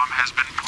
bomb has been